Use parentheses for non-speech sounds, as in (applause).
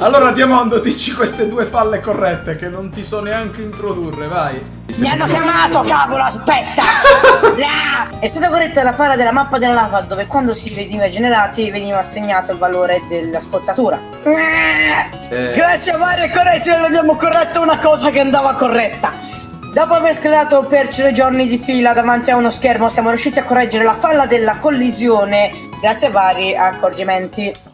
Allora Diamondo dici queste due falle corrette che non ti so neanche introdurre, vai. Mi hanno chiamato, cavolo, aspetta! (laughs) È stata corretta la falla della mappa della lava dove quando si veniva generati veniva assegnato il valore della scottatura. Eh, Grazie a varie correzioni abbiamo corretto una cosa che andava corretta. Dopo aver scalato per tre giorni di fila davanti a uno schermo siamo riusciti a correggere la falla della collisione grazie a vari accorgimenti.